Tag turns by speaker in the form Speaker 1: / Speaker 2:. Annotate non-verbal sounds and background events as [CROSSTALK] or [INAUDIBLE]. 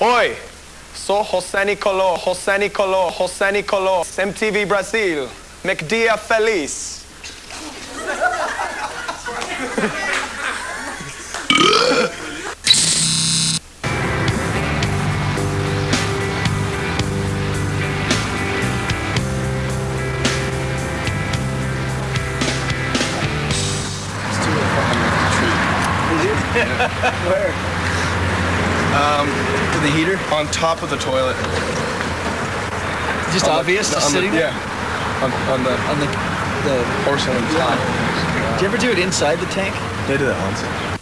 Speaker 1: Oi, sou José Nicoló, José Nicoló, José Nicoló, MTV Brasil, McDia Feliz. [LAUGHS]
Speaker 2: Where?
Speaker 3: Um,
Speaker 2: In the heater?
Speaker 3: on top of the toilet.
Speaker 2: Just
Speaker 3: On
Speaker 2: obvious,
Speaker 3: no,
Speaker 2: just
Speaker 3: on the-? Yeah. On, on the
Speaker 2: On the, the
Speaker 3: porcelain top.
Speaker 2: Did you ever do it inside the tank?
Speaker 4: They did that once.